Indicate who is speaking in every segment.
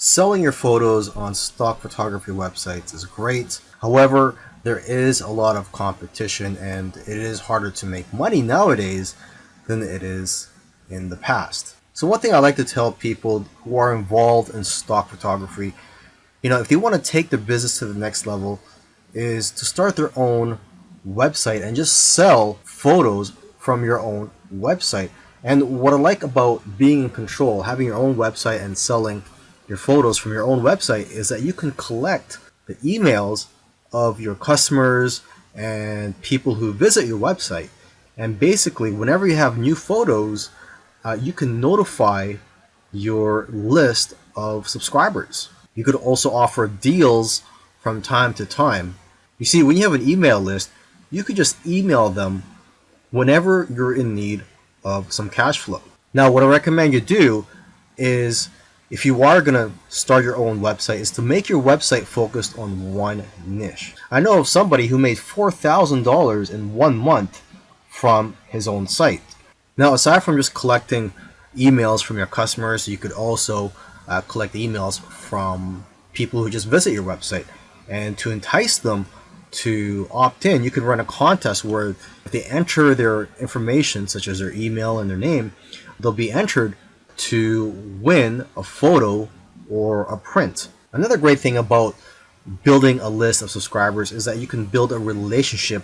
Speaker 1: Selling your photos on stock photography websites is great. However, there is a lot of competition and it is harder to make money nowadays than it is in the past. So one thing I like to tell people who are involved in stock photography, you know, if they want to take their business to the next level, is to start their own website and just sell photos from your own website. And what I like about being in control, having your own website and selling your photos from your own website is that you can collect the emails of your customers and people who visit your website. And basically, whenever you have new photos, uh, you can notify your list of subscribers. You could also offer deals from time to time. You see, when you have an email list, you could just email them whenever you're in need of some cash flow. Now, what I recommend you do is if you are going to start your own website is to make your website focused on one niche. I know of somebody who made $4,000 in one month from his own site. Now, aside from just collecting emails from your customers, you could also uh, collect emails from people who just visit your website. And to entice them to opt in, you could run a contest where if they enter their information, such as their email and their name, they'll be entered to win a photo or a print. Another great thing about building a list of subscribers is that you can build a relationship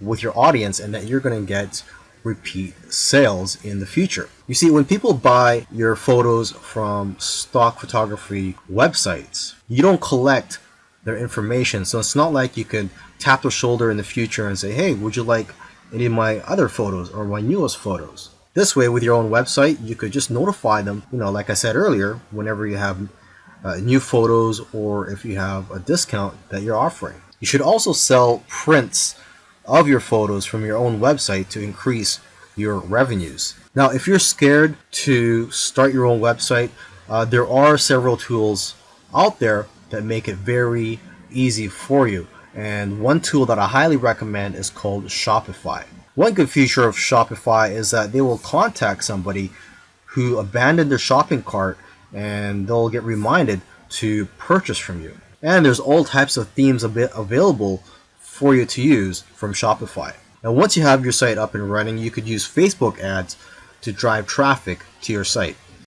Speaker 1: with your audience and that you're going to get repeat sales in the future. You see, when people buy your photos from stock photography websites, you don't collect their information. So it's not like you could tap their shoulder in the future and say, hey, would you like any of my other photos or my newest photos? This way, with your own website, you could just notify them, you know, like I said earlier, whenever you have uh, new photos or if you have a discount that you're offering. You should also sell prints of your photos from your own website to increase your revenues. Now, if you're scared to start your own website, uh, there are several tools out there that make it very easy for you. And one tool that I highly recommend is called Shopify. One good feature of Shopify is that they will contact somebody who abandoned their shopping cart and they'll get reminded to purchase from you. And there's all types of themes available for you to use from Shopify. Now once you have your site up and running, you could use Facebook ads to drive traffic to your site.